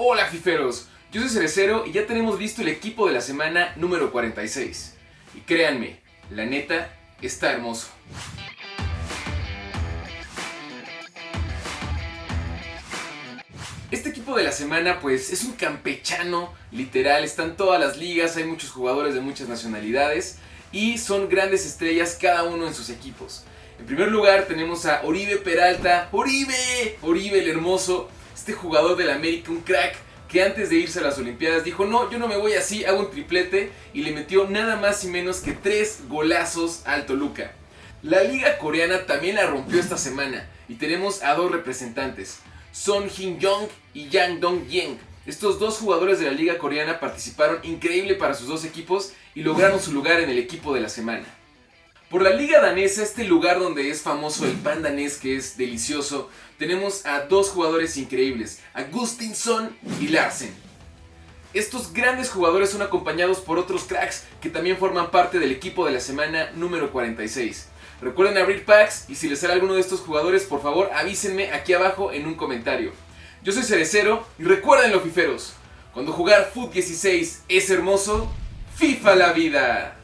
Hola fiferos, yo soy Cerecero y ya tenemos listo el equipo de la semana número 46. Y créanme, la neta está hermoso. Este equipo de la semana pues es un campechano, literal, están todas las ligas, hay muchos jugadores de muchas nacionalidades y son grandes estrellas cada uno en sus equipos. En primer lugar tenemos a Oribe Peralta, Oribe, Oribe el hermoso, este jugador del América, un crack que antes de irse a las Olimpiadas dijo, no, yo no me voy así, hago un triplete y le metió nada más y menos que tres golazos al Toluca. La liga coreana también la rompió esta semana y tenemos a dos representantes, Son Jin Young y Yang Dong Yeng. Estos dos jugadores de la liga coreana participaron increíble para sus dos equipos y lograron su lugar en el equipo de la semana. Por la liga danesa, este lugar donde es famoso el pan danés que es delicioso, tenemos a dos jugadores increíbles, Son y Larsen. Estos grandes jugadores son acompañados por otros cracks que también forman parte del equipo de la semana número 46. Recuerden abrir packs y si les sale alguno de estos jugadores, por favor avísenme aquí abajo en un comentario. Yo soy Cerecero y recuerden los fiferos, cuando jugar Foot 16 es hermoso, FIFA la vida.